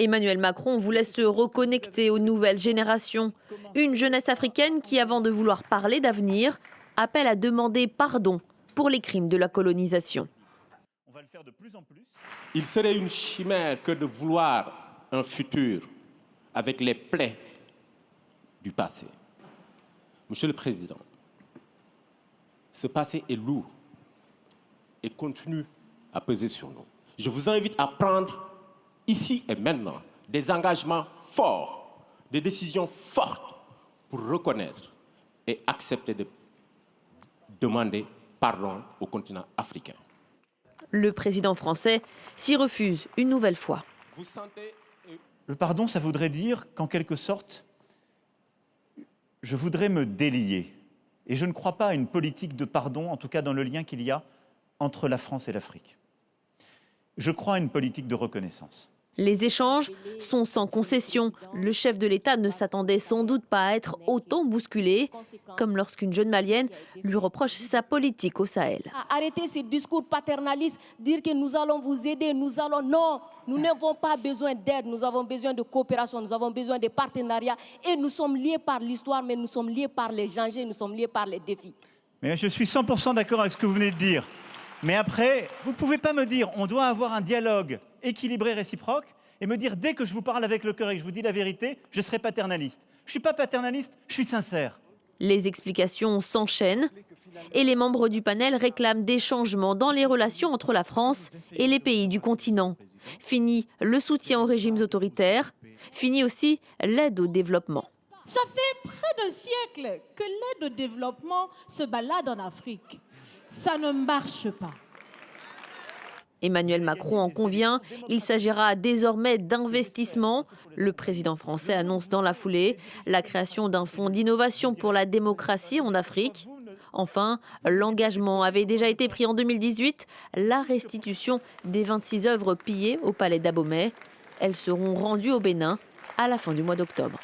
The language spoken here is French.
Emmanuel Macron voulait se reconnecter aux nouvelles générations. Une jeunesse africaine qui, avant de vouloir parler d'avenir, appelle à demander pardon pour les crimes de la colonisation. Il serait une chimère que de vouloir un futur avec les plaies du passé. Monsieur le Président, ce passé est lourd et continue à peser sur nous. Je vous invite à prendre ici et maintenant, des engagements forts, des décisions fortes pour reconnaître et accepter de demander pardon au continent africain. Le président français s'y refuse une nouvelle fois. Le pardon, ça voudrait dire qu'en quelque sorte, je voudrais me délier. Et je ne crois pas à une politique de pardon, en tout cas dans le lien qu'il y a entre la France et l'Afrique. Je crois à une politique de reconnaissance. Les échanges sont sans concession. Le chef de l'État ne s'attendait sans doute pas à être autant bousculé, comme lorsqu'une jeune malienne lui reproche sa politique au Sahel. Arrêtez ces discours paternalistes, dire que nous allons vous aider, nous allons... Non, nous n'avons pas besoin d'aide, nous avons besoin de coopération, nous avons besoin de partenariat. Et nous sommes liés par l'histoire, mais nous sommes liés par les dangers, nous sommes liés par les défis. Mais je suis 100% d'accord avec ce que vous venez de dire. Mais après, vous ne pouvez pas me dire on doit avoir un dialogue équilibré, réciproque, et me dire dès que je vous parle avec le cœur et que je vous dis la vérité, je serai paternaliste. Je ne suis pas paternaliste, je suis sincère. Les explications s'enchaînent et les membres du panel réclament des changements dans les relations entre la France et les pays du continent. Fini le soutien aux régimes autoritaires, fini aussi l'aide au développement. Ça fait près d'un siècle que l'aide au développement se balade en Afrique ça ne marche pas. Emmanuel Macron en convient, il s'agira désormais d'investissement. Le président français annonce dans la foulée la création d'un fonds d'innovation pour la démocratie en Afrique. Enfin, l'engagement avait déjà été pris en 2018, la restitution des 26 œuvres pillées au palais d'Abomey. Elles seront rendues au Bénin à la fin du mois d'octobre.